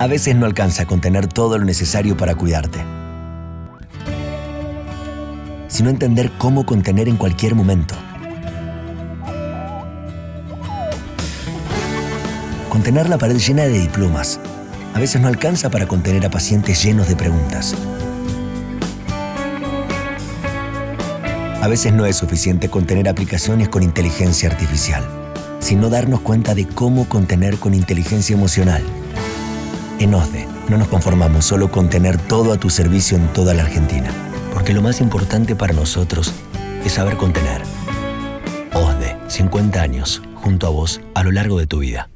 A veces no alcanza a contener todo lo necesario para cuidarte. Sino entender cómo contener en cualquier momento. Contener la pared llena de diplomas. A veces no alcanza para contener a pacientes llenos de preguntas. A veces no es suficiente contener aplicaciones con inteligencia artificial, sino darnos cuenta de cómo contener con inteligencia emocional. En OSDE no nos conformamos solo con tener todo a tu servicio en toda la Argentina, porque lo más importante para nosotros es saber contener. OSDE, 50 años, junto a vos a lo largo de tu vida.